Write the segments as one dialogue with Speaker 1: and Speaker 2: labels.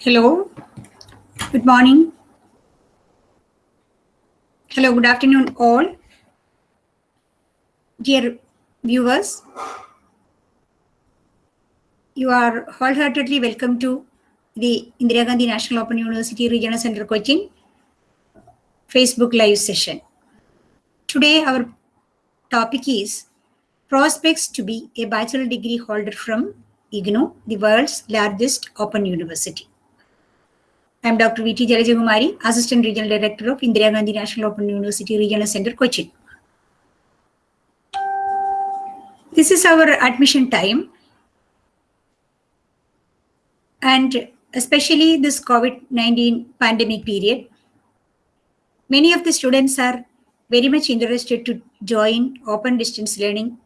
Speaker 1: Hello. Good morning. Hello, good afternoon, all. Dear viewers, you are wholeheartedly welcome to the Indira Gandhi National Open University Regional Center Cochin Facebook Live session. Today, our topic is prospects to be a bachelor degree holder from IGNOU, the world's largest open university. I am Dr. V.T. Jalajakumari, Assistant Regional Director of Indira Gandhi National Open University Regional Center, Cochin. This is our admission time. And especially this COVID-19 pandemic period, many of the students are very much interested to join open distance learning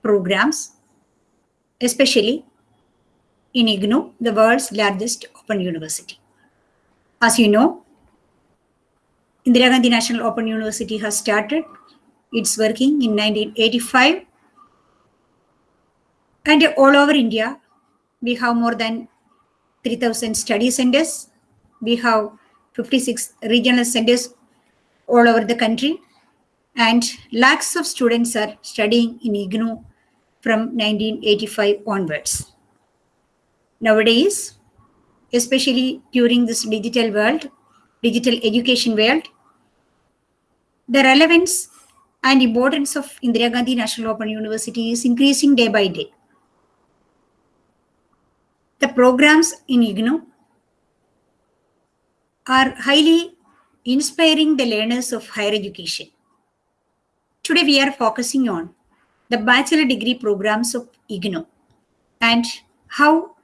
Speaker 1: programs, especially in IGNOU, the world's largest open university. As you know, Indira Gandhi National Open University has started its working in 1985. And all over India, we have more than 3,000 study centers. We have 56 regional centers all over the country. And lakhs of students are studying in IGNOU from 1985 onwards. Nowadays, especially during this digital world, digital education world, the relevance and importance of Indira Gandhi National Open University is increasing day by day. The programs in IGNOU are highly inspiring the learners of higher education. Today we are focusing on the bachelor degree programs of IGNOU and how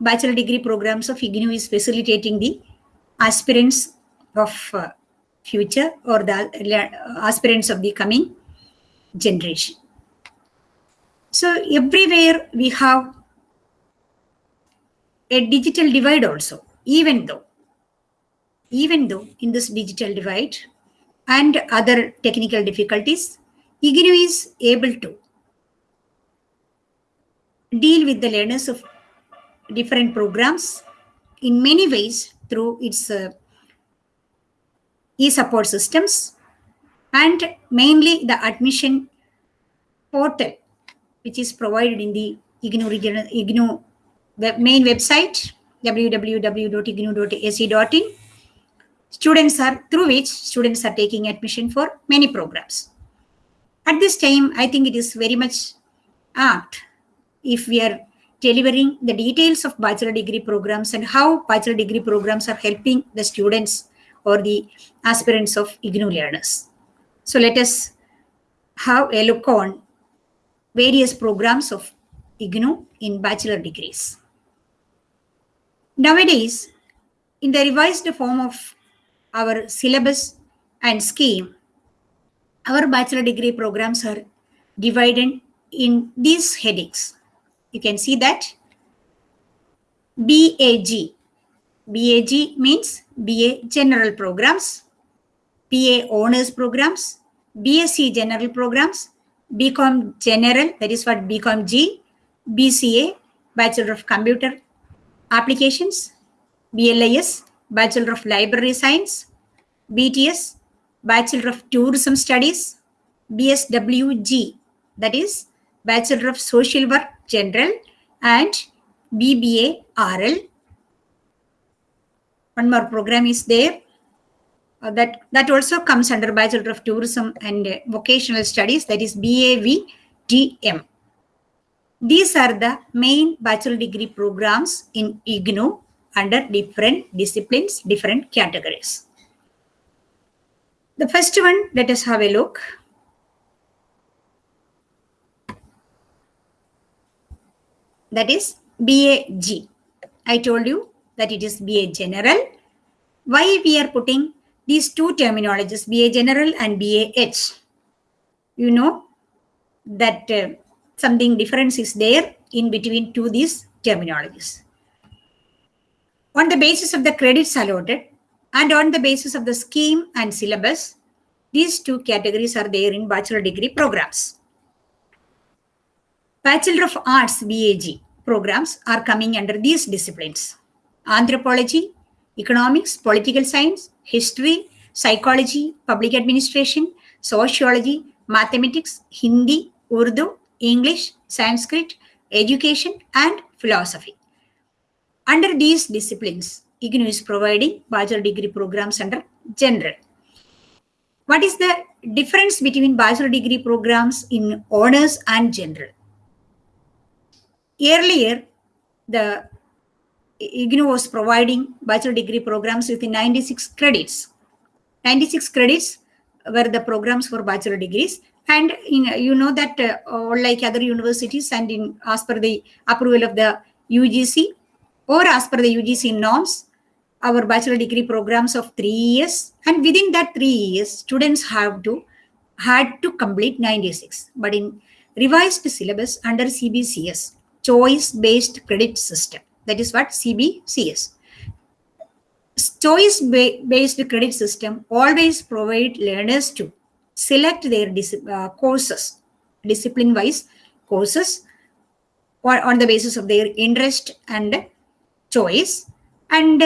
Speaker 1: bachelor degree programs of IGNOU is facilitating the aspirants of uh, future or the aspirants of the coming generation. So everywhere we have a digital divide also, even though, even though in this digital divide and other technical difficulties, IGNOU is able to deal with the learners of different programs in many ways through its uh, e-support systems and mainly the admission portal which is provided in the IGNOU, regional, IGNOU web, main website www.ignou.ac.in students are through which students are taking admission for many programs. At this time i think it is very much apt if we are delivering the details of bachelor degree programs and how bachelor degree programs are helping the students or the aspirants of IGNOU learners. So let us have a look on various programs of IGNOU in bachelor degrees. Nowadays, in the revised form of our syllabus and scheme, our bachelor degree programs are divided in these headings you can see that BAG. BAG means BA General Programs, BA Honors Programs, BSc General Programs, BCom General, that is what BCom G, BCA, Bachelor of Computer Applications, BLIS, Bachelor of Library Science, BTS, Bachelor of Tourism Studies, BSWG, that is Bachelor of Social Work General and BBA RL. One more program is there. Uh, that, that also comes under Bachelor of Tourism and uh, Vocational Studies, that is BAVTM. These are the main bachelor degree programs in IGNOU under different disciplines, different categories. The first one, let us have a look. That is BAG. I told you that it is BA General. Why we are putting these two terminologies, BA General and BAH? You know that uh, something difference is there in between two these terminologies. On the basis of the credits allotted and on the basis of the scheme and syllabus, these two categories are there in bachelor degree programs. Bachelor of Arts BAG programs are coming under these disciplines. anthropology, economics, political science, history, psychology, public administration, sociology, mathematics, Hindi, Urdu, English, Sanskrit, education, and philosophy. Under these disciplines, IGNOU is providing bachelor degree programs under general. What is the difference between bachelor degree programs in honors and general? Earlier, the IGNOU was providing bachelor degree programs with 96 credits. 96 credits were the programs for bachelor degrees. And in, you know that uh, like other universities and in as per the approval of the UGC or as per the UGC norms, our bachelor degree programs of three years. And within that three years, students have to had to complete 96. But in revised syllabus under CBCS, choice-based credit system, that is what CBCS. Choice-based credit system always provide learners to select their dis uh, courses, discipline-wise courses, or on the basis of their interest and choice. And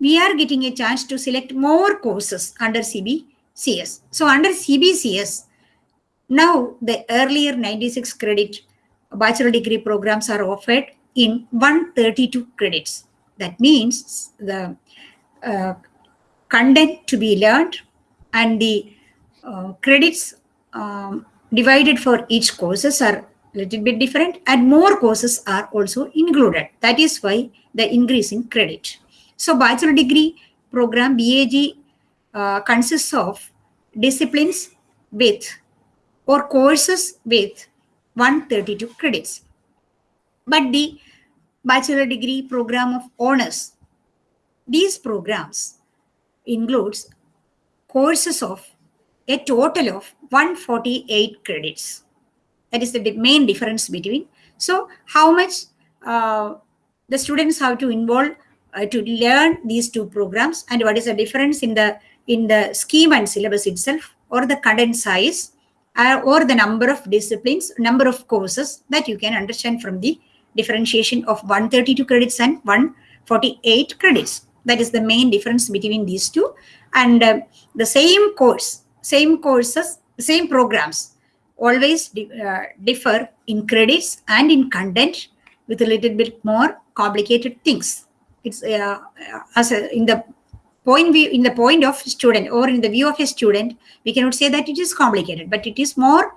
Speaker 1: we are getting a chance to select more courses under CBCS. So under CBCS, now the earlier 96 credit bachelor degree programs are offered in 132 credits. That means the uh, content to be learned and the uh, credits um, divided for each courses are a little bit different and more courses are also included. That is why the increase in credit. So bachelor degree program BAG uh, consists of disciplines with or courses with 132 credits. But the bachelor degree program of honors, these programs includes courses of a total of 148 credits. That is the main difference between. So how much uh, the students have to involve uh, to learn these two programs and what is the difference in the in the scheme and syllabus itself or the content size or the number of disciplines, number of courses that you can understand from the differentiation of 132 credits and 148 credits. That is the main difference between these two. And uh, the same course, same courses, same programs always di uh, differ in credits and in content with a little bit more complicated things. It's uh, as a, in the point view, in the point of student or in the view of a student, we cannot say that it is complicated, but it is more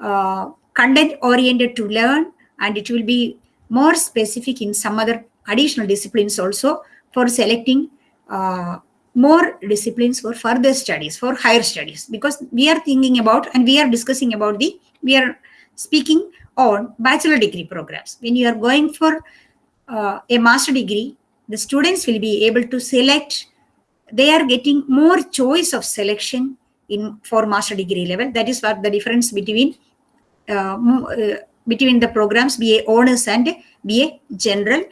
Speaker 1: uh, content oriented to learn and it will be more specific in some other additional disciplines also for selecting uh, more disciplines for further studies, for higher studies, because we are thinking about and we are discussing about the, we are speaking on bachelor degree programs. When you are going for uh, a master degree, the students will be able to select, they are getting more choice of selection in for master degree level. That is what the difference between uh, uh, between the programs BA honors and BA general.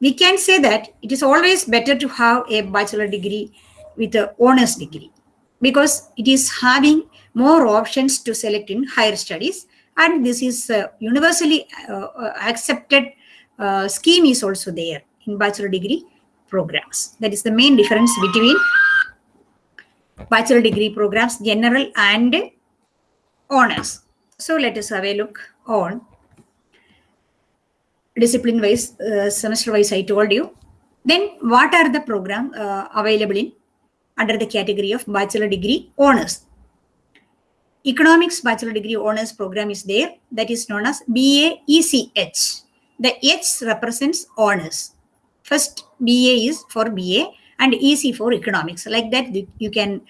Speaker 1: We can say that it is always better to have a bachelor degree with a honors degree because it is having more options to select in higher studies and this is uh, universally uh, uh, accepted scheme is also there in bachelor degree programs. That is the main difference between bachelor degree programs, general and honors. So let us have a look on discipline wise, uh, semester wise, I told you. Then what are the program uh, available in under the category of bachelor degree honors? Economics bachelor degree honors program is there that is known as BA-ECH. The H represents honors. First BA is for BA and EC for economics. Like that you can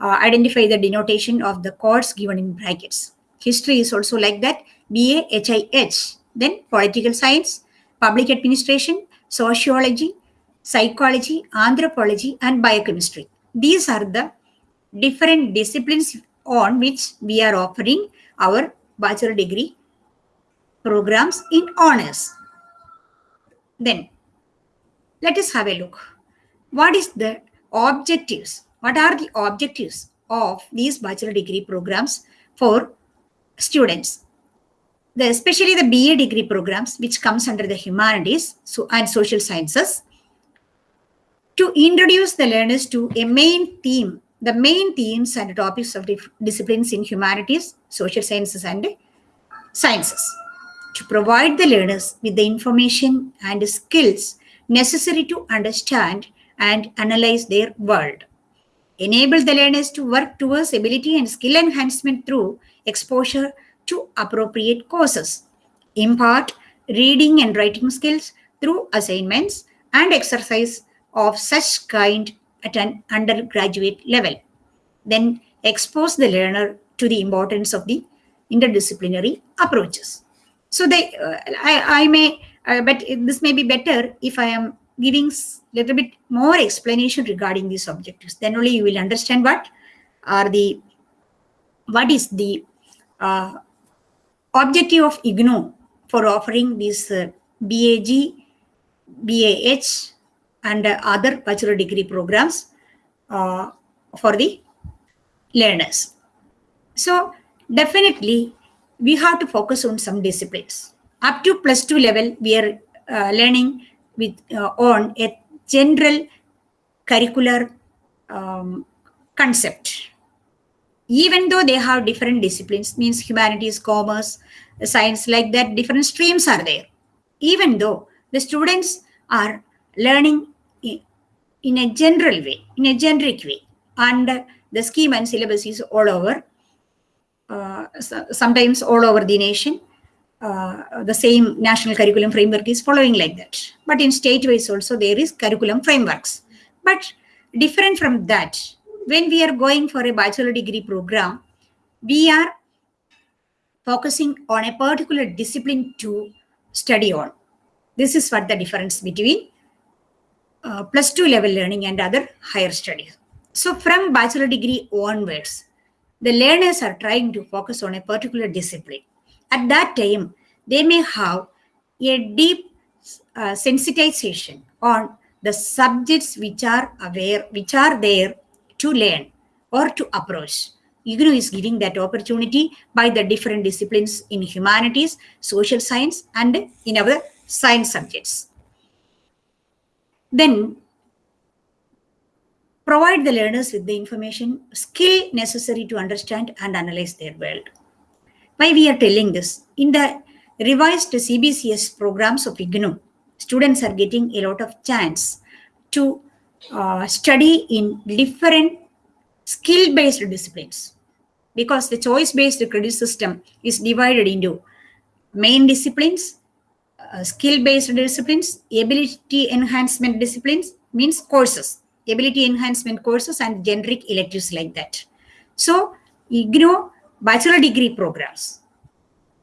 Speaker 1: uh, identify the denotation of the course given in brackets. History is also like that, BA-HIH. Then political science, public administration, sociology, psychology, anthropology, and biochemistry. These are the different disciplines on which we are offering our bachelor degree programs in honors. Then, let us have a look. What is the objectives? What are the objectives of these bachelor degree programs for students? the, especially the BA degree programs, which comes under the humanities so, and social sciences, to introduce the learners to a main theme, the main themes and topics of disciplines in humanities, social sciences, and sciences, to provide the learners with the information and skills necessary to understand and analyze their world. Enable the learners to work towards ability and skill enhancement through exposure to appropriate courses. Impart reading and writing skills through assignments and exercise of such kind at an undergraduate level. Then expose the learner to the importance of the interdisciplinary approaches. So they, uh, I, I may, uh, but this may be better if I am giving little bit more explanation regarding these objectives. Then only you will understand what are the, what is the uh, objective of IGNOU for offering these uh, BAG, BAH, and uh, other bachelor degree programs uh, for the learners. So definitely we have to focus on some disciplines. Up to plus two level, we are uh, learning with uh, on a general curricular um, concept. Even though they have different disciplines, means humanities, commerce, science, like that, different streams are there. Even though the students are learning in a general way, in a generic way, and the scheme and syllabus is all over, uh, sometimes all over the nation. Uh, the same national curriculum framework is following like that. But in state-wise also there is curriculum frameworks. But different from that, when we are going for a bachelor degree program, we are focusing on a particular discipline to study on. This is what the difference between uh, plus two level learning and other higher studies. So from bachelor degree onwards, the learners are trying to focus on a particular discipline. At that time, they may have a deep uh, sensitization on the subjects which are aware, which are there to learn or to approach. IGNOU is giving that opportunity by the different disciplines in humanities, social science, and in our science subjects. Then provide the learners with the information, skill necessary to understand and analyze their world. Why we are telling this? In the revised CBCS programs of IGNOU, students are getting a lot of chance to uh, study in different skill-based disciplines because the choice-based credit system is divided into main disciplines, uh, skill-based disciplines, ability enhancement disciplines means courses, ability enhancement courses and generic electives like that. So IGNOU bachelor degree programs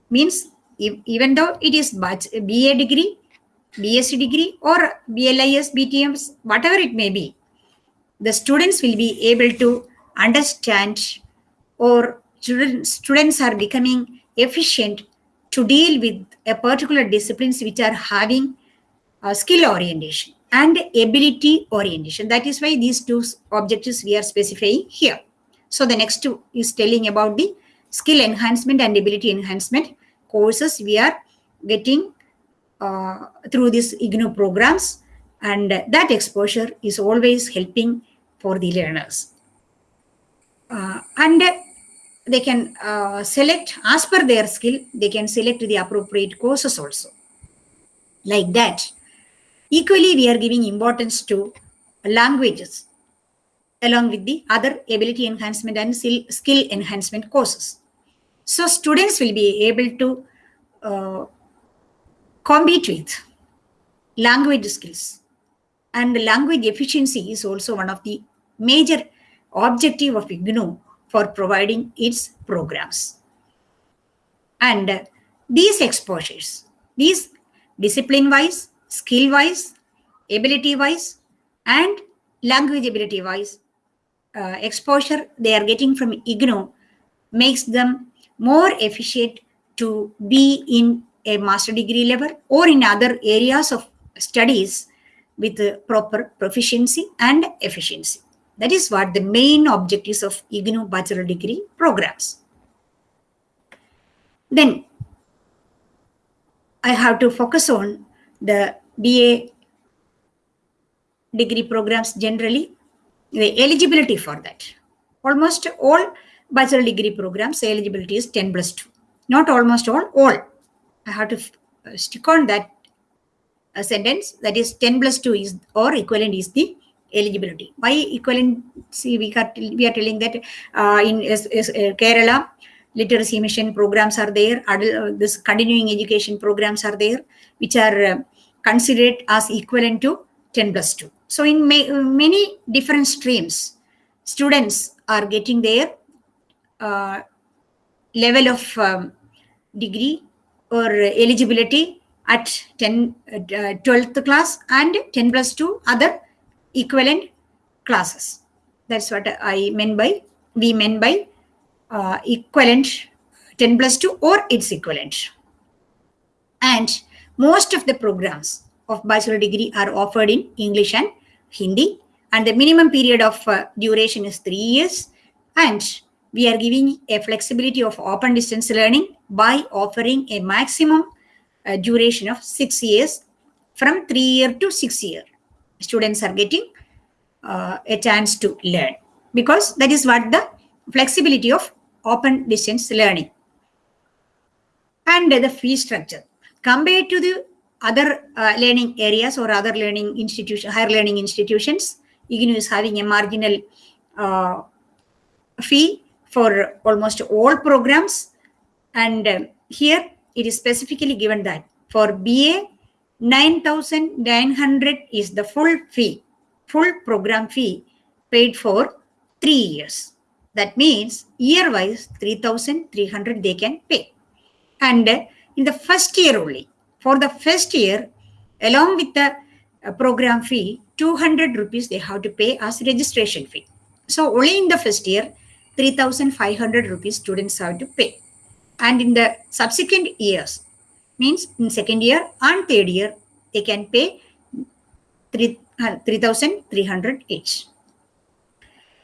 Speaker 1: means even though it is BA degree, BSc degree or BLIS, BTMs, whatever it may be, the students will be able to understand or students are becoming efficient to deal with a particular disciplines which are having uh, skill orientation and ability orientation. That is why these two objectives we are specifying here. So the next two is telling about the skill enhancement and ability enhancement courses we are getting uh, through these IGNOU programs. And that exposure is always helping for the learners. Uh, and they can uh, select as per their skill they can select the appropriate courses also. Like that equally we are giving importance to languages along with the other ability enhancement and skill enhancement courses so students will be able to uh, compete with language skills and language efficiency is also one of the major objective of IGNOU for providing its programs. And these exposures, these discipline-wise, skill-wise, ability-wise, and language ability-wise uh, exposure they are getting from IGNOU makes them more efficient to be in a master degree level or in other areas of studies with proper proficiency and efficiency. That is what the main objectives of IGNOU bachelor degree programs. Then I have to focus on the BA degree programs generally, the eligibility for that. Almost all bachelor degree programs, eligibility is 10 plus 2. Not almost all, all. I have to stick on that a sentence that is 10 plus 2 is or equivalent is the eligibility. Why equivalent? See, we are, we are telling that uh, in uh, Kerala, literacy mission programs are there, adult, uh, this continuing education programs are there, which are uh, considered as equivalent to 10 plus 2. So in ma many different streams, students are getting their uh, level of um, degree or eligibility at 10, uh, 12th class and 10 plus 2 other equivalent classes. That's what I meant by, we meant by uh, equivalent 10 plus 2 or its equivalent. And most of the programs of bachelor degree are offered in English and Hindi and the minimum period of uh, duration is three years and we are giving a flexibility of open distance learning by offering a maximum uh, duration of six years from three year to six year. Students are getting uh, a chance to learn because that is what the flexibility of open distance learning and the fee structure. Compared to the other uh, learning areas or other learning institution higher learning institutions IGNOU is having a marginal uh, fee for almost all programs and uh, here it is specifically given that for BA 9900 is the full fee full program fee paid for three years. That means year wise 3300 they can pay. And in the first year only, for the first year, along with the uh, program fee, 200 rupees they have to pay as registration fee. So only in the first year, 3500 rupees students have to pay. And in the subsequent years, means in second year and third year, they can pay 3 uh, 3,300 each.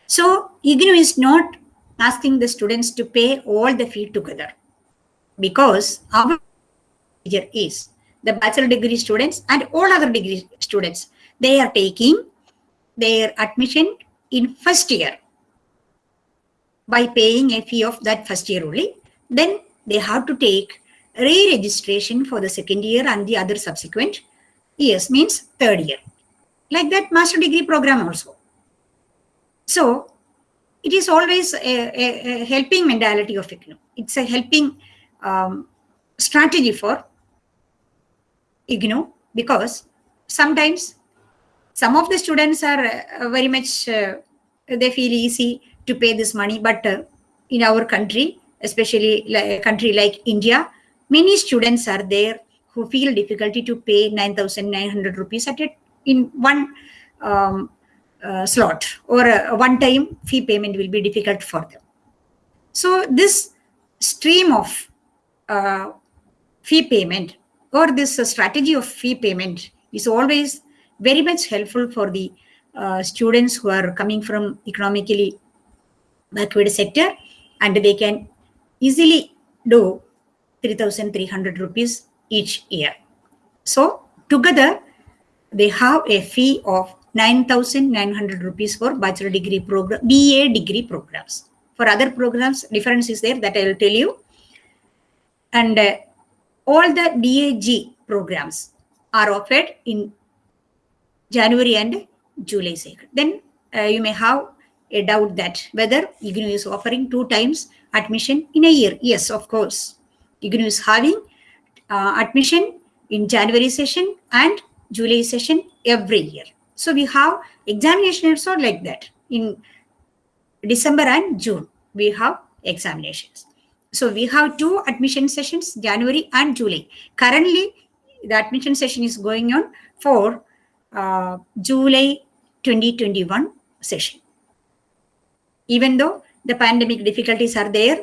Speaker 1: So IGNOU is not asking the students to pay all the fee together because our major is the bachelor degree students and all other degree students. They are taking their admission in first year by paying a fee of that first year only. Then they have to take re-registration for the second year and the other subsequent years means third year like that master degree program also. So it is always a, a, a helping mentality of IGNOU. It's a helping um, strategy for IGNOU because sometimes some of the students are uh, very much, uh, they feel easy to pay this money, but uh, in our country, especially like a country like India, many students are there who feel difficulty to pay 9,900 rupees at a in one um, uh, slot or a, a one-time fee payment will be difficult for them. So this stream of uh, fee payment or this uh, strategy of fee payment is always very much helpful for the uh, students who are coming from economically backward sector and they can easily do 3,300 rupees each year. So together they have a fee of 9,900 rupees for bachelor degree program, BA degree programs. For other programs, difference is there that I will tell you. And uh, all the BAG programs are offered in January and July cycle. Then uh, you may have a doubt that whether IGNOU is offering two times admission in a year. Yes, of course. IGNOU is having uh, admission in January session and July session every year. So we have examination also like that. In December and June, we have examinations. So we have two admission sessions, January and July. Currently, the admission session is going on for uh, July 2021 session. Even though the pandemic difficulties are there,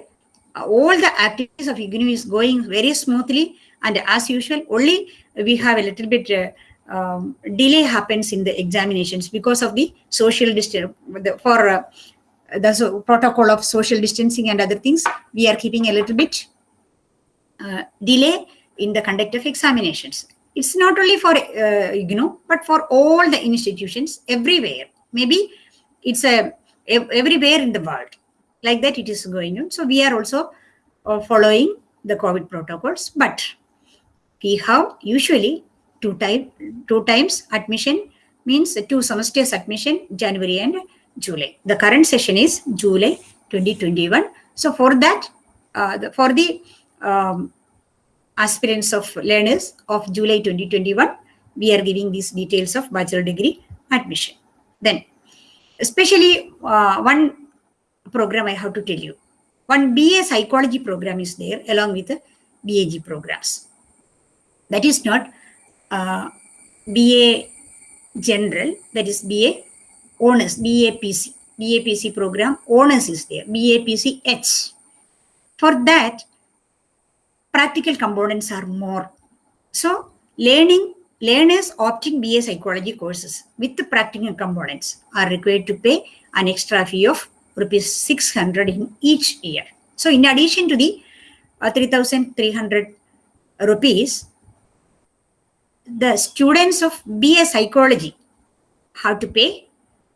Speaker 1: all the activities of IGNOU is going very smoothly and as usual, only we have a little bit uh, um, delay happens in the examinations because of the social distance for uh, the so protocol of social distancing and other things we are keeping a little bit uh, delay in the conduct of examinations. It's not only for uh, IGNOU, but for all the institutions everywhere. Maybe it's a everywhere in the world. Like that, it is going on. So we are also uh, following the COVID protocols, but we have usually two time two times admission means two semesters admission January and July. The current session is July 2021. So for that, uh, the, for the um, aspirants of learners of July 2021, we are giving these details of bachelor degree admission. Then, especially uh, one program I have to tell you. One BA psychology program is there along with the BAG programs. That is not uh, BA general, that is BA honors, BAPC. BAPC program honors is there, BAPC H. For that, practical components are more. So learning learners opting BA psychology courses with the practical components are required to pay an extra fee of rupees 600 in each year. So in addition to the uh, 3,300 rupees, the students of BA psychology have to pay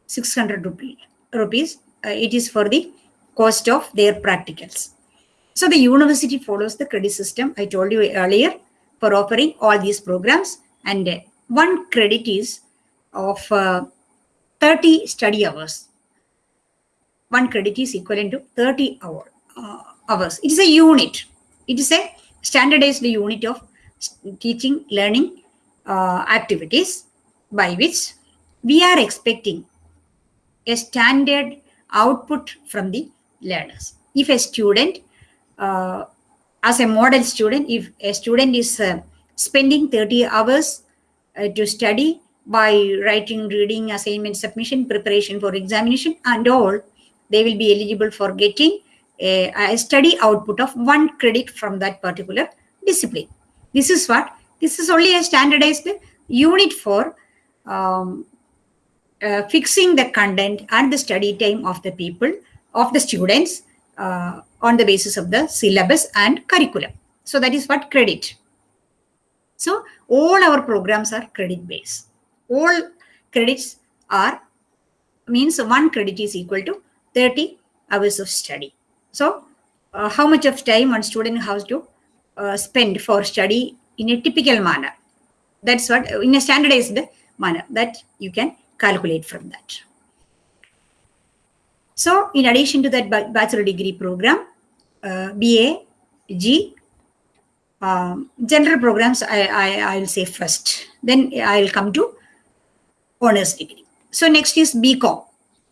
Speaker 1: 600 rupee, rupees. Uh, it is for the cost of their practicals. So the university follows the credit system I told you earlier for offering all these programs and uh, one credit is of uh, 30 study hours. One credit is equivalent to 30 hour, uh, hours. It is a unit. It is a standardized unit of teaching, learning uh, activities by which we are expecting a standard output from the learners. If a student uh, as a model student, if a student is uh, spending 30 hours uh, to study by writing, reading, assignment submission, preparation for examination and all, they will be eligible for getting a, a study output of one credit from that particular discipline. This is what, this is only a standardized unit for um, uh, fixing the content and the study time of the people, of the students uh, on the basis of the syllabus and curriculum. So that is what credit. So all our programs are credit based. All credits are means one credit is equal to 30 hours of study. So uh, how much of time one student has to uh, spend for study in a typical manner. That's what in a standardized manner that you can calculate from that. So in addition to that bachelor degree program, uh, BA, G, um, general programs I, I, I'll say first. Then I'll come to honors degree. So next is BCom.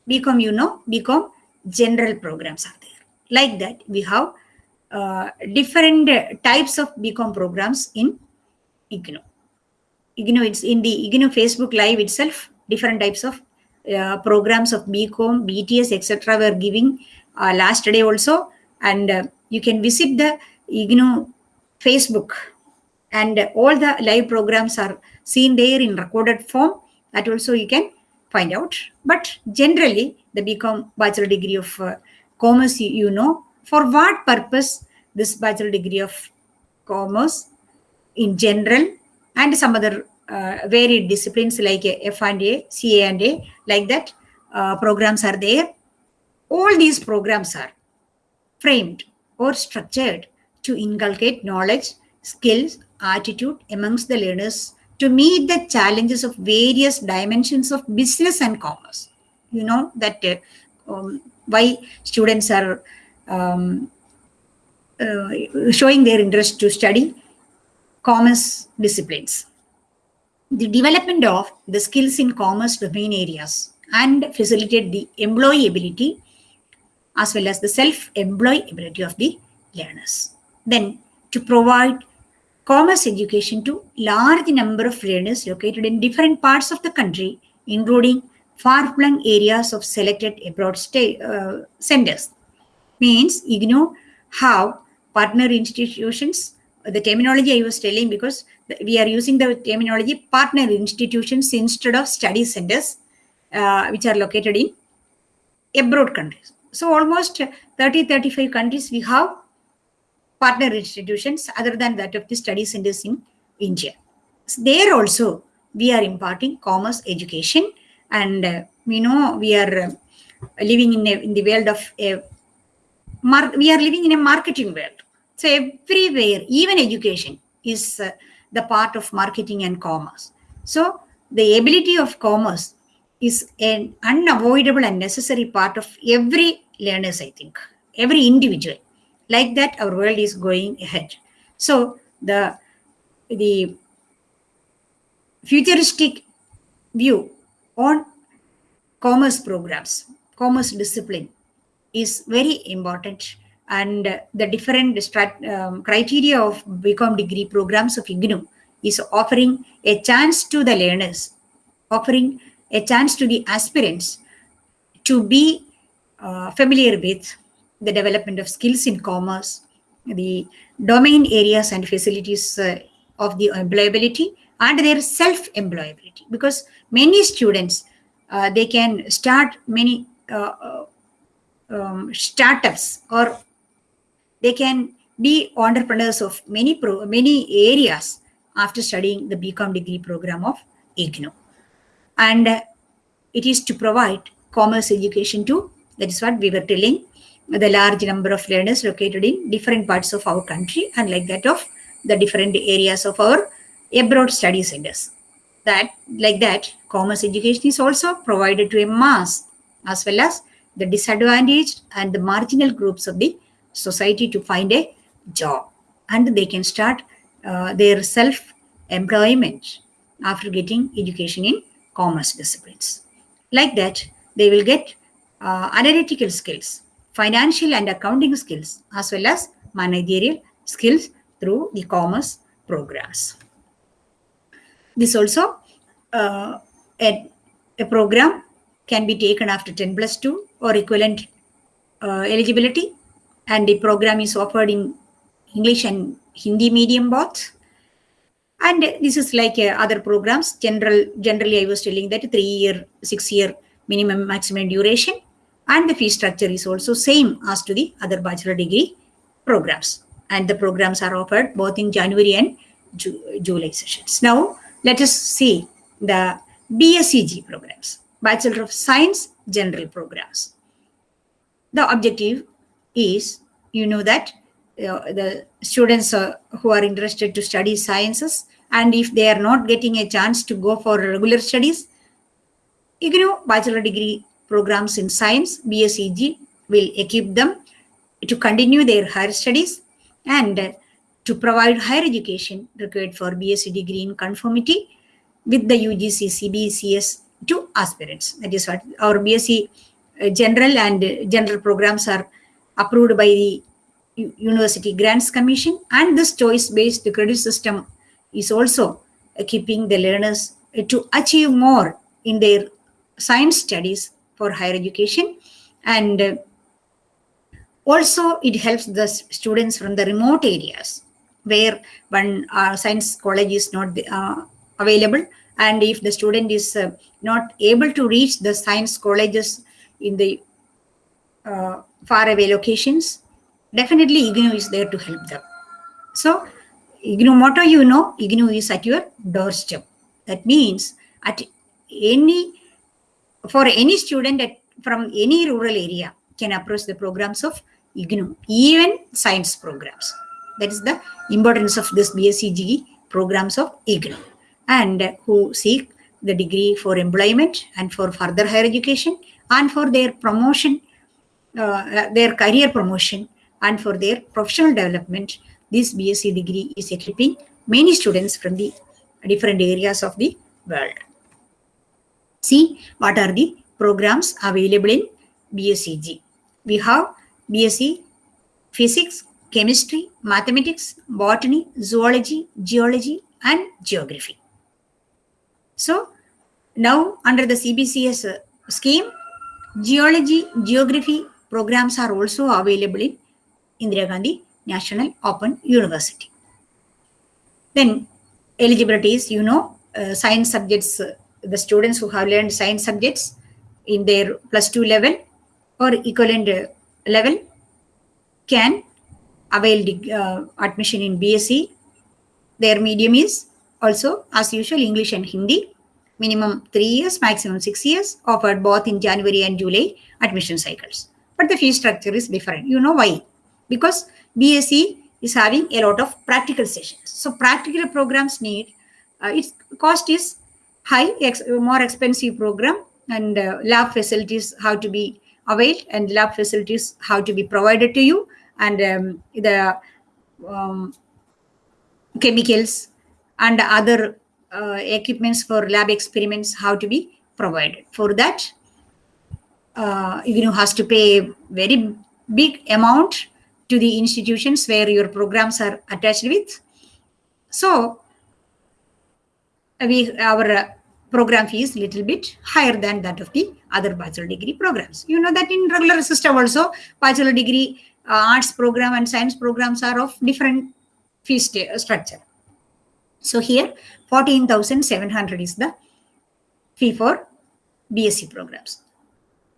Speaker 1: BCom, you know, BCom general programs are there. Like that, we have uh, different types of BCom programs in IGNOU. IGNOU, it's in the IGNOU Facebook Live itself, different types of uh, programs of BCom, BTS, etc. were giving uh, last day also. And uh, you can visit the IGNOU Facebook and all the live programs are seen there in recorded form. That also you can find out. But generally, the BCom bachelor degree of uh, commerce, you, you know, for what purpose this bachelor degree of commerce in general and some other uh, varied disciplines like F and A, CA and A, like that uh, programs are there. All these programs are framed or structured to inculcate knowledge, skills, attitude amongst the learners to meet the challenges of various dimensions of business and commerce. You know that uh, um, why students are um, uh, showing their interest to study commerce disciplines the development of the skills in commerce domain areas and facilitate the employability as well as the self-employability of the learners. Then to provide commerce education to large number of learners located in different parts of the country, including far-flung areas of selected abroad state, uh, centers. Means IGNOU how partner institutions the terminology I was telling because we are using the terminology partner institutions instead of study centers, uh, which are located in abroad countries. So almost 30, 35 countries we have partner institutions other than that of the study centers in India. So there also we are imparting commerce education and uh, we know we are uh, living in, a, in the world of a we are living in a marketing world. So everywhere, even education is uh, the part of marketing and commerce. So the ability of commerce is an unavoidable and necessary part of every learners, I think, every individual. Like that, our world is going ahead. So the the futuristic view on commerce programs, commerce discipline is very important and the different um, criteria of BCom degree programs of IGNOU is offering a chance to the learners, offering a chance to the aspirants to be uh, familiar with the development of skills in commerce, the domain areas and facilities uh, of the employability and their self-employability because many students uh, they can start many uh, um, startups or they can be entrepreneurs of many pro, many areas after studying the BCom degree program of IGNOU. And uh, it is to provide commerce education to, that is what we were telling, the large number of learners located in different parts of our country and like that of the different areas of our abroad study centers. That, like that, commerce education is also provided to a mass as well as the disadvantaged and the marginal groups of the society to find a job. And they can start uh, their self employment after getting education in commerce disciplines. Like that they will get uh, analytical skills financial and accounting skills as well as managerial skills through the commerce programs this also uh, a, a program can be taken after 10 plus 2 or equivalent uh, eligibility and the program is offered in English and Hindi medium both. And this is like uh, other programs. General, generally, I was telling that three year, six year minimum maximum duration, and the fee structure is also same as to the other bachelor degree programs. And the programs are offered both in January and Ju July sessions. Now, let us see the BSCG programs, Bachelor of Science General programs. The objective is, you know that uh, the students uh, who are interested to study sciences and if they are not getting a chance to go for regular studies, you know, bachelor degree programs in science, BSCG, will equip them to continue their higher studies and uh, to provide higher education required for BSc degree in conformity with the UGC CBCS to aspirants. That is what our BSc uh, general and uh, general programs are approved by the University Grants Commission and this choice-based credit system is also keeping the learners to achieve more in their science studies for higher education. And uh, also it helps the students from the remote areas where one uh, science college is not uh, available. And if the student is uh, not able to reach the science colleges in the uh, far away locations definitely IGNOU is there to help them. So IGNOU motto you know IGNOU is at your doorstep. That means at any for any student at, from any rural area can approach the programs of IGNOU even science programs that is the importance of this BSCG programs of IGNOU and who seek the degree for employment and for further higher education and for their promotion, uh, their career promotion and for their professional development. This BSc degree is equipping many students from the different areas of the world. See what are the programs available in BSCG. We have BSc Physics, chemistry, mathematics, botany, zoology, geology, and geography. So now under the CBCS scheme, geology, geography programs are also available in Indira Gandhi National Open University. Then eligibility is, you know, uh, science subjects, uh, the students who have learned science subjects in their plus two level or equivalent level can avail uh, admission in BSc. Their medium is also, as usual, English and Hindi. Minimum three years, maximum six years, offered both in January and July admission cycles. But the fee structure is different. You know why? Because BSc is having a lot of practical sessions. So practical programs need, uh, its cost is high, ex more expensive program and uh, lab facilities how to be availed and lab facilities how to be provided to you and um, the um, chemicals and other uh, equipments for lab experiments how to be provided. For that, uh, know has to pay very big amount to the institutions where your programs are attached with. So, we our uh, program fee is little bit higher than that of the other bachelor degree programs. You know that in regular system also, bachelor degree uh, arts program and science programs are of different fee structure. So here 14,700 is the fee for BSc programs.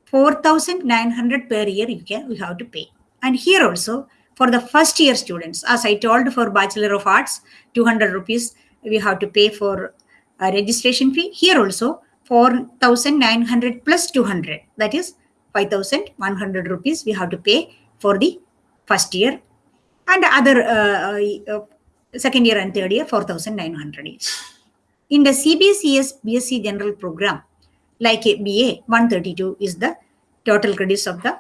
Speaker 1: 4,900 per year you can we have to pay. And here also for the first year students, as I told for Bachelor of Arts, 200 rupees we have to pay for a registration fee. Here also 4,900 plus 200, that is 5,100 rupees we have to pay for the first year and other uh, uh, second year and third year 4,900 each. In the CBCS BSc General Program, like BA, 132 is the total credits of the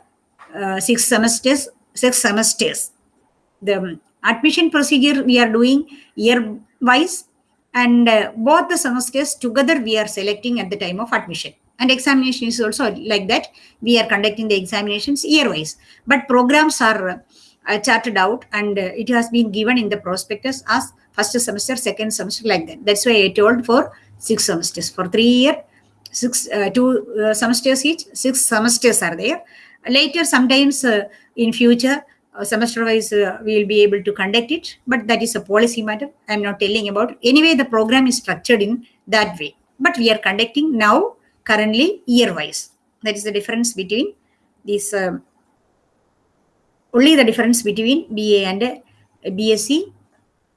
Speaker 1: uh, six semesters. Six semesters. The admission procedure we are doing year wise, and uh, both the semesters together we are selecting at the time of admission. And examination is also like that. We are conducting the examinations year wise, but programs are uh, charted out and uh, it has been given in the prospectus as first semester, second semester like that. That's why I told for six semesters. For three year, six, uh, two uh, semesters each, six semesters are there. Later, sometimes uh, in future, uh, semester wise, we will be able to conduct it, but that is a policy matter. I'm not telling about. Anyway, the program is structured in that way. But we are conducting now currently year wise. That is the difference between this um, only the difference between BA and BSc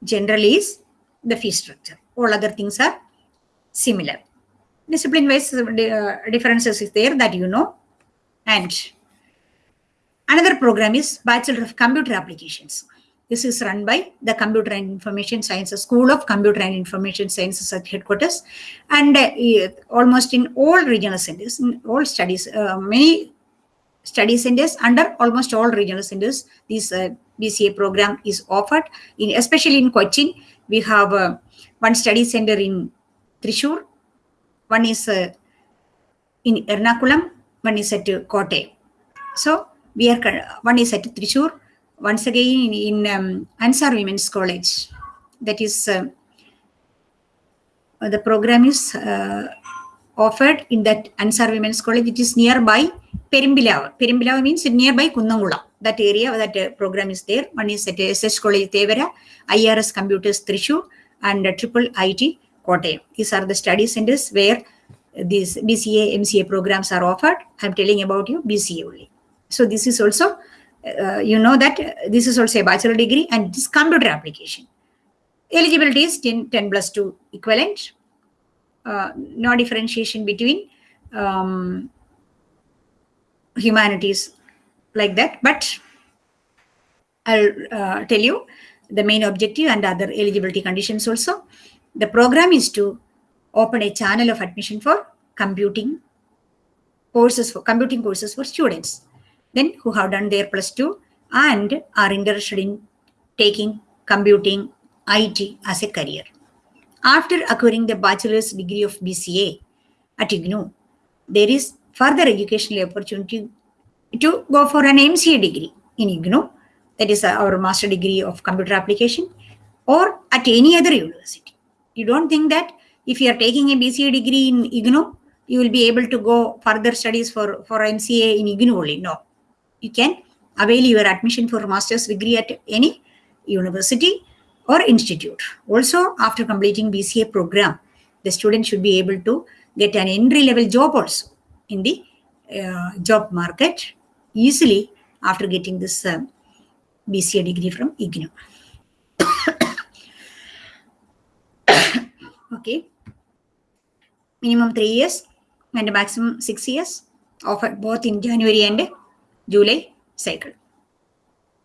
Speaker 1: generally is the fee structure. All other things are similar. Discipline-wise uh, differences is there that you know. And another program is Bachelor of Computer Applications. This is run by the Computer and Information Sciences School of Computer and Information Sciences at headquarters. And uh, almost in all regional centers, in all studies, uh, many study centers under almost all regional centers. This uh, BCA program is offered, in especially in Cochin. We have uh, one study center in Thrissur, one is uh, in Ernakulam, one is at Kotte. So we are one is at Thrissur, once again in, in um, Ansar Women's College. That is uh, the program is uh, offered in that Ansar Women's College, which is nearby Perimbilav. Perimbilav means nearby Kunnamkulam. That area, that uh, program is there. One is at SS College Thevara, IRS Computers Thrissur, and uh, Triple IT Kottayam. These are the study centers where these BCA, MCA programs are offered. I'm telling about you BCA only. So this is also, uh, you know that uh, this is also a bachelor degree and this computer application. Eligibility is 10, 10 plus 2 equivalent uh, no differentiation between um, humanities like that. But I'll uh, tell you the main objective and other eligibility conditions also. The program is to open a channel of admission for computing courses for computing courses for students then who have done their plus two and are interested in taking computing IT as a career. After acquiring the bachelor's degree of BCA at IGNOU, there is further educational opportunity to go for an MCA degree in IGNOU, that is our master degree of computer application, or at any other university. You don't think that if you are taking a BCA degree in IGNOU, you will be able to go further studies for, for MCA in IGNOU only. No. You can avail your admission for master's degree at any university or institute. Also, after completing BCA program, the student should be able to get an entry level job also in the uh, job market easily after getting this uh, BCA degree from IGNOU. okay. Minimum three years and maximum six years offered both in January and July cycle.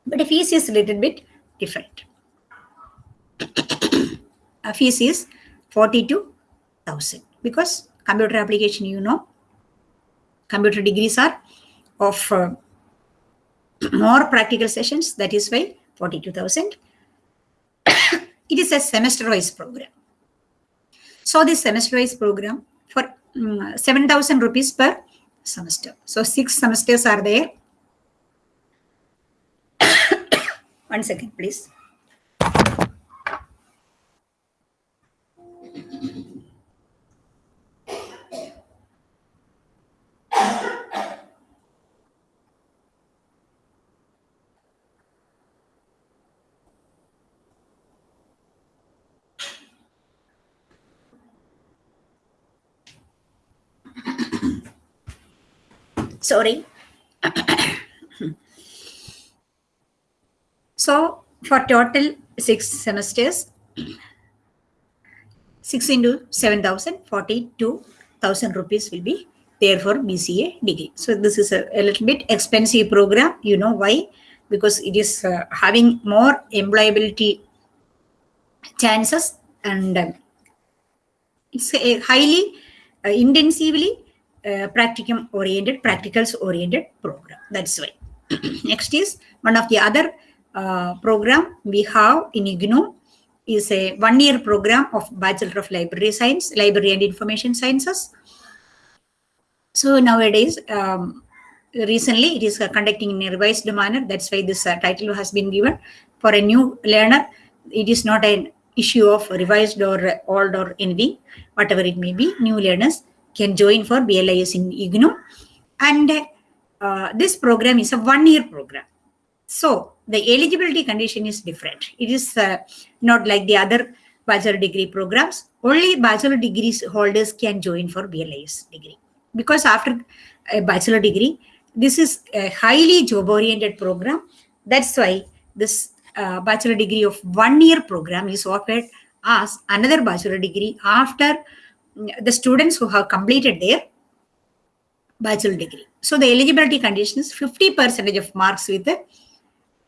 Speaker 1: But the fees is a little bit different. a fees is 42,000 because computer application, you know, computer degrees are of uh, more practical sessions. That is why 42,000. it is a semester-wise program. So this semester-wise program for um, 7,000 rupees per semester. So six semesters are there. One second, please. Sorry. So for total six semesters, 6 into 7,000, 42,000 rupees will be there for BCA degree. So this is a, a, little bit expensive program. You know why? Because it is uh, having more employability chances and um, it's a highly uh, intensively uh, practicum oriented, practicals oriented program. That's why. Next is one of the other program we have in IGNOU is a one year program of Bachelor of Library Science, Library and Information Sciences. So nowadays, um, recently it is conducting in a revised manner. That's why this uh, title has been given for a new learner. It is not an issue of revised or old or anything, whatever it may be. New learners can join for BLIS in IGNOU. And uh, this program is a one-year program. So the eligibility condition is different. It is uh, not like the other bachelor degree programs. Only bachelor degrees holders can join for BLIS degree. Because after a bachelor degree, this is a highly job-oriented program. That's why this uh, bachelor degree of one-year program is offered as another bachelor degree after the students who have completed their bachelor degree. So the eligibility condition is 50 percentage of marks with the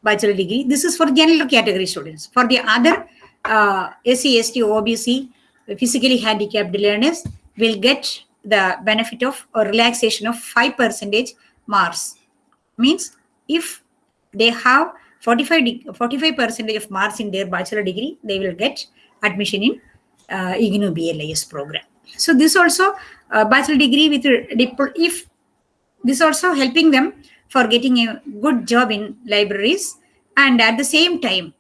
Speaker 1: bachelor degree. This is for general category students. For the other uh, SC, ST, OBC, physically handicapped learners will get the benefit of a relaxation of 5 percentage marks. Means if they have 45 45 percentage of marks in their bachelor degree, they will get admission in uh, IGNOU BLIS program. So this also uh, bachelor degree with if this also helping them for getting a good job in libraries. And at the same time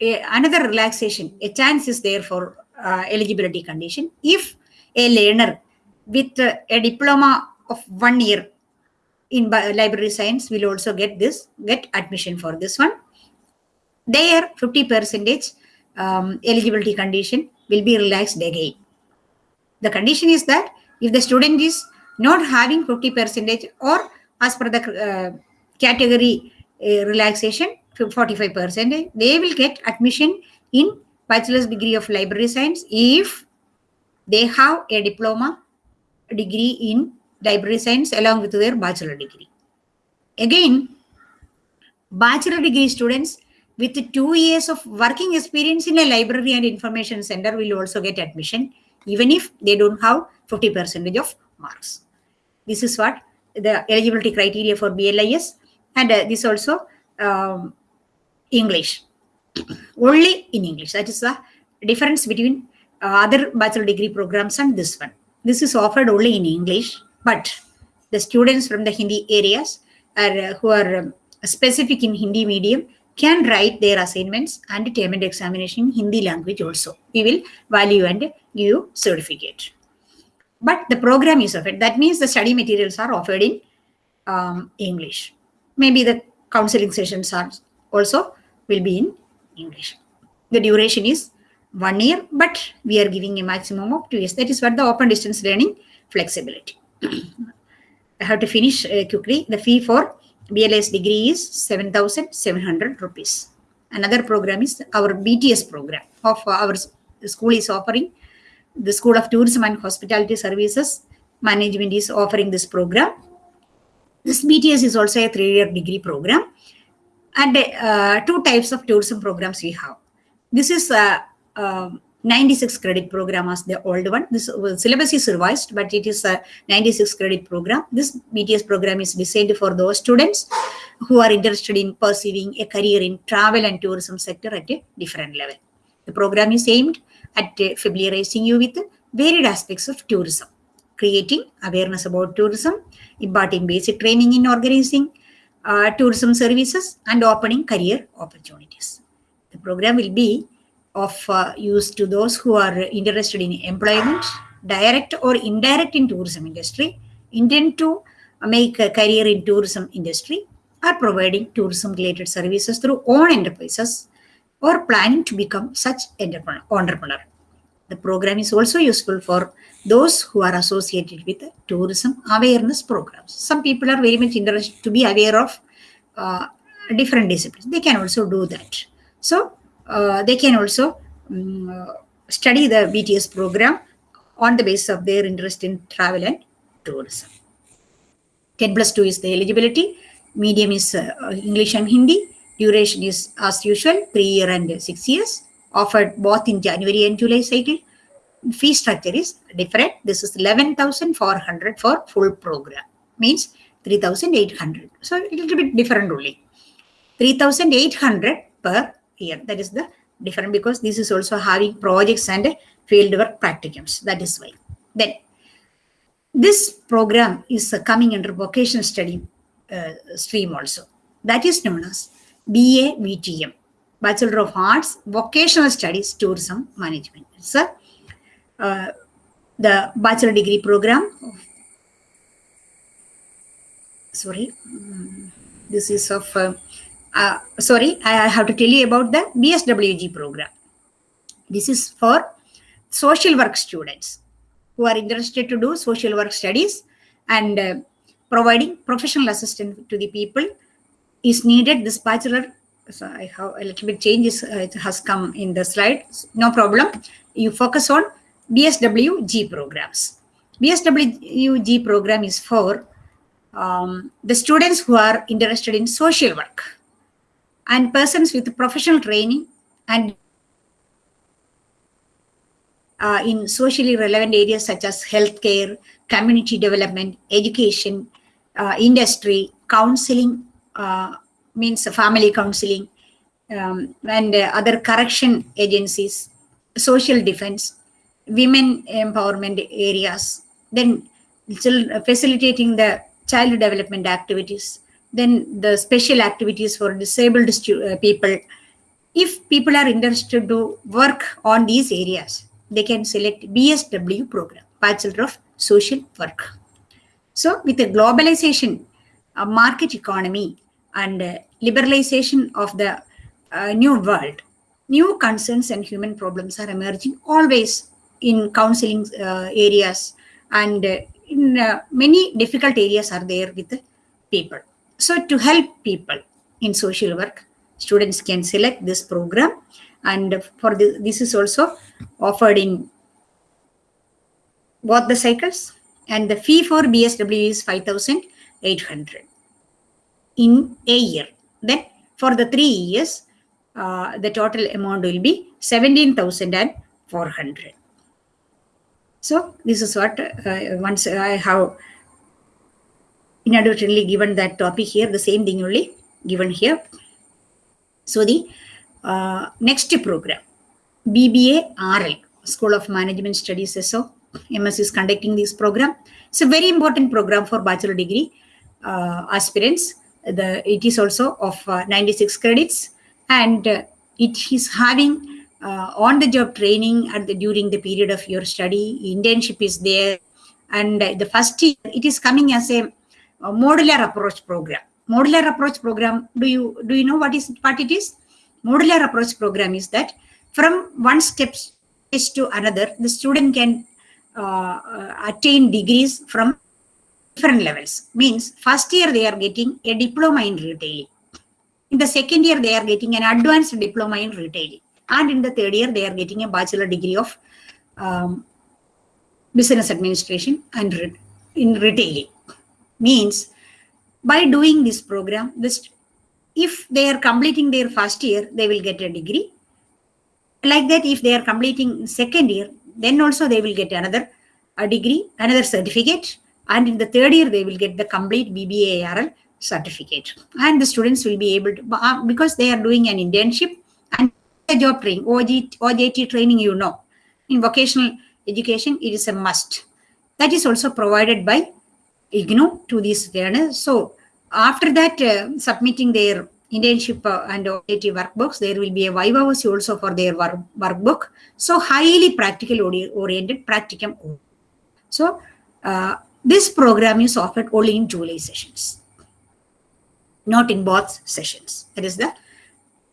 Speaker 1: a, another relaxation a chance is there for uh, eligibility condition. If a learner with uh, a diploma of one year in library science will also get this get admission for this one there 50 percentage um, eligibility condition will be relaxed again. The condition is that if the student is not having 50 percentage or as per the uh, category uh, relaxation 45 percent they will get admission in bachelor's degree of library science if they have a diploma degree in library science along with their bachelor degree again bachelor degree students with two years of working experience in a library and information center will also get admission even if they don't have 50 percentage of marks. This is what the eligibility criteria for BLIS and uh, this also um, English. Only in English. That is the difference between uh, other bachelor degree programs and this one. This is offered only in English, but the students from the Hindi areas are, uh, who are um, specific in Hindi medium can write their assignments and and examination in Hindi language also. We will value and give you certificate. But the program is offered. That means the study materials are offered in um, English. Maybe the counseling sessions are also will be in English. The duration is one year, but we are giving a maximum of two years. That is what the open distance learning flexibility. I have to finish uh, quickly. The fee for BLS degree is 7,700 rupees. Another program is our BTS program of our school is offering. The School of Tourism and Hospitality Services Management is offering this program. This BTS is also a three-year degree program. And uh, two types of tourism programs we have. This is a, a 96 credit program as the old one. This well, syllabus is revised, but it is a 96 credit program. This BTS program is designed for those students who are interested in pursuing a career in travel and tourism sector at a different level. The program is aimed at familiarizing you with varied aspects of tourism, creating awareness about tourism, imparting basic training in organizing uh, tourism services, and opening career opportunities. The program will be of uh, use to those who are interested in employment, direct or indirect in tourism industry, intend to make a career in tourism industry, are providing tourism related services through own enterprises or planning to become such entrepreneur. The program is also useful for those who are associated with tourism awareness programs. Some people are very much interested to be aware of uh, different disciplines. They can also do that. So uh, they can also um, study the BTS program on the basis of their interest in travel and tourism. 10 plus 2 is the eligibility. Medium is uh, English and Hindi. Duration is as usual, 3 year and 6 years. Offered both in January and July cycle. Fee structure is different. This is 11,400 for full program. Means 3,800. So a little bit different only. 3,800 per year. That is the different because this is also having projects and fieldwork practicums. That is why. Then this program is coming under vocational study uh, stream also. That is known as BA VTM, Bachelor of Arts, Vocational Studies, Tourism Management. It's a, uh, the bachelor degree program. Sorry, mm, this is of uh, uh, sorry, I have to tell you about the BSWG program. This is for social work students who are interested to do social work studies and uh, providing professional assistance to the people is needed. This bachelor, so I have a little bit changes, uh, it has come in the slide. No problem. You focus on BSWG programs. BSWG program is for um, the students who are interested in social work and persons with professional training and uh, in socially relevant areas such as healthcare, community development, education, uh, industry, counseling, means family counseling, um, and other correction agencies, social defense, women empowerment areas, then facilitating the child development activities, then the special activities for disabled uh, people. If people are interested to work on these areas, they can select BSW program, Bachelor of Social Work. So with the globalization, uh, market economy and uh, liberalization of the uh, new world, new concerns and human problems are emerging always in counseling uh, areas and uh, in many difficult areas are there with the people. So to help people in social work, students can select this program and for this, this is also offered in both the cycles and the fee for BSW is 5,800 in a year. Then for the three years, uh, the total amount will be 17,400. So this is what uh, once I have inadvertently given that topic here, the same thing only given here. So the uh, next program, BBA RL, School of Management Studies SO, MS is conducting this program. It's a very important program for bachelor degree aspirants. The It is also of uh, 96 credits and uh, it is having uh, on-the-job training at the, during the period of your study. Internship is there and the first year, it is coming as a modular approach program. Modular approach program, do you do you know what is what it is? Modular approach program is that from one step to another, the student can uh, attain degrees from different levels. Means first year they are getting a diploma in retailing. In the second year they are getting an advanced diploma in retailing. And in the third year they are getting a bachelor degree of um, business administration and re in retailing. Means by doing this program, this if they are completing their first year, they will get a degree. Like that, if they are completing second year, then also they will get another a degree, another certificate, and in the third year they will get the complete BBA certificate. And the students will be able to uh, because they are doing an internship and a job training, OG, OJT training, you know, in vocational education, it is a must. That is also provided by IGNOU to these learners. So after that, uh, submitting their internship uh, and OJT workbooks, there will be a viva voce also for their work, workbook. So highly practical oriented practicum. So uh, this program is offered only in July sessions, not in both sessions. That is the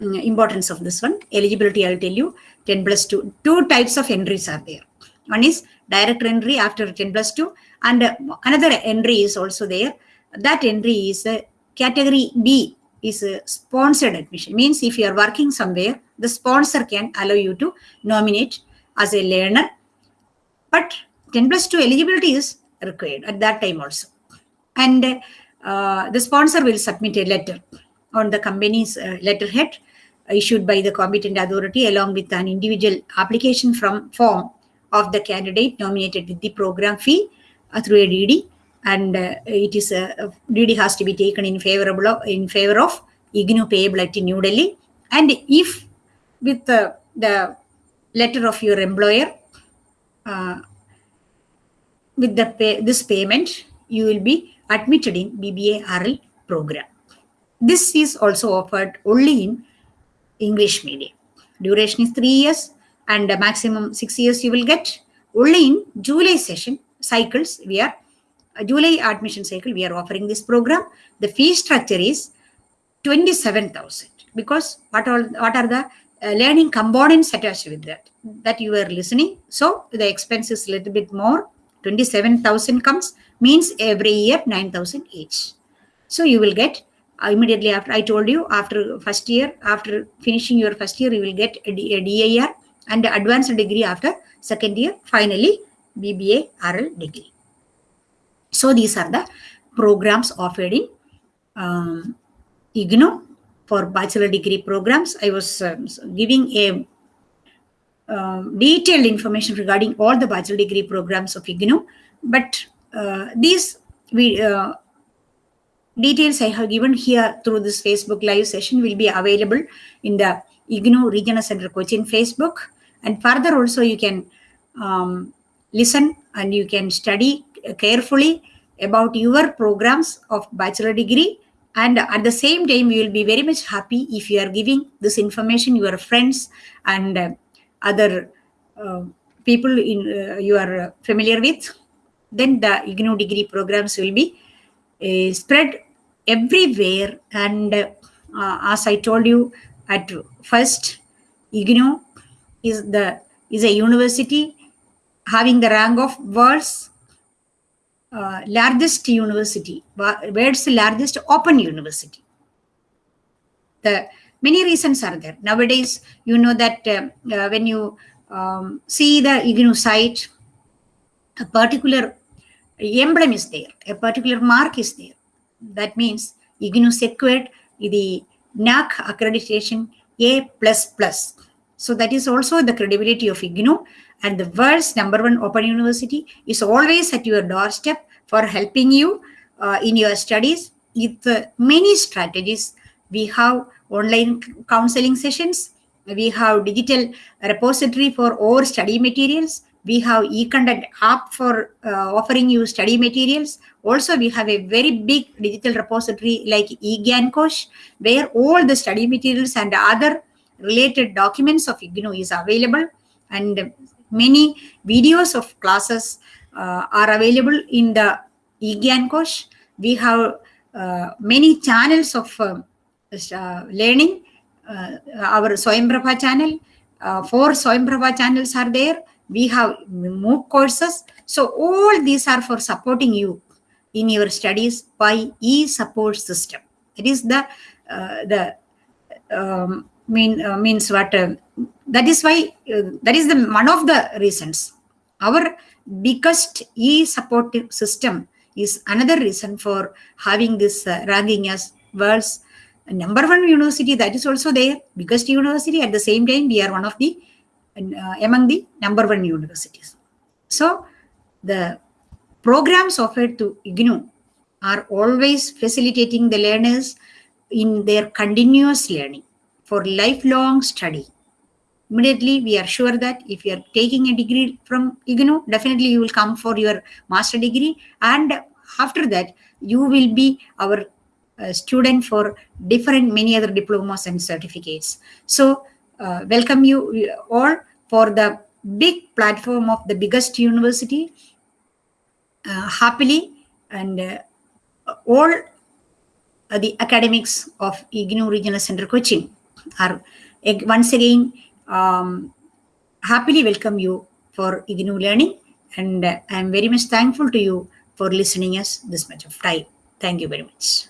Speaker 1: mm, importance of this one. Eligibility, I'll tell you, 10 plus 2. Two types of entries are there. One is direct entry after 10 plus 2 and uh, another entry is also there. That entry is a category B is a sponsored admission. Means if you are working somewhere, the sponsor can allow you to nominate as a learner. But 10 plus 2 eligibility is required at that time also. And uh, the sponsor will submit a letter on the company's uh, letterhead issued by the competent authority along with an individual application from form of the candidate nominated with the program fee uh, through a DD and uh, it is a uh, DD has to be taken in favorable of, in favor of IGNOU payable at New Delhi and if with the, the letter of your employer uh, with the pay, this payment you will be admitted in BBA RL program. This is also offered only in English medium. Duration is three years and maximum six years you will get. Only in July session cycles, we are, uh, July admission cycle, we are offering this program. The fee structure is 27,000 because what are, what are the uh, learning components attached with that, that you are listening. So the expense is a little bit more. 27,000 comes means every year 9,000 each. So you will get uh, immediately after I told you after first year, after finishing your first year, you will get a, D, a DIR and advanced degree after second year. Finally, BBA RL degree. So these are the programs offered in um, IGNOU for bachelor degree programs. I was uh, giving a uh, detailed information regarding all the bachelor degree programs of IGNOU, but uh, these we uh, details I have given here through this Facebook live session will be available in the IGNOU Regional Center Cochin Facebook. And further also you can um, listen and you can study carefully about your programs of bachelor degree and at the same time you will be very much happy if you are giving this information your friends and uh, other uh, people in uh, you are familiar with then the IGNOU degree programs will be uh, spread everywhere and uh, as I told you at first IGNOU is the is a university having the rank of world's uh, largest university, world's largest open university. The many reasons are there. Nowadays, you know that uh, uh, when you um, see the IGNOU site, a particular emblem is there, a particular mark is there. That means IGNOU secured the NAAC accreditation A++. Plus So that is also the credibility of IGNOU and the world's number one open university is always at your doorstep for helping you uh, in your studies with many strategies. We have online counseling sessions. We have digital repository for all study materials. We have e-content app for uh, offering you study materials. Also, we have a very big digital repository like eGyanKosh, where all the study materials and other related documents of IGNOU is available and many videos of classes uh, are available in the eGyanKosh. We have uh, many channels of uh learning. Our Swayamprabha channel, four Swayamprabha channels are there. We have MOOC courses. So all these are for supporting you in your studies by e-support system. It is the uh, the um, mean uh, means what uh, that is why uh, that is the one of the reasons our biggest e-supportive system is another reason for having this uh, ranking as world's number one university that is also there biggest university at the same time we are one of the uh, among the number one universities so the programs offered to IGNOU are always facilitating the learners in their continuous learning for lifelong study. Immediately, we are sure that if you are taking a degree from IGNOU, definitely you will come for your master degree. And after that, you will be our uh, student for different many other diplomas and certificates. So, uh, welcome you all for the big platform of the biggest university uh, happily and uh, all uh, the academics of IGNOU Regional Center Cochin are once again um, happily welcome you for IGNOU learning and I am very much thankful to you for listening us this much of time. Thank you very much.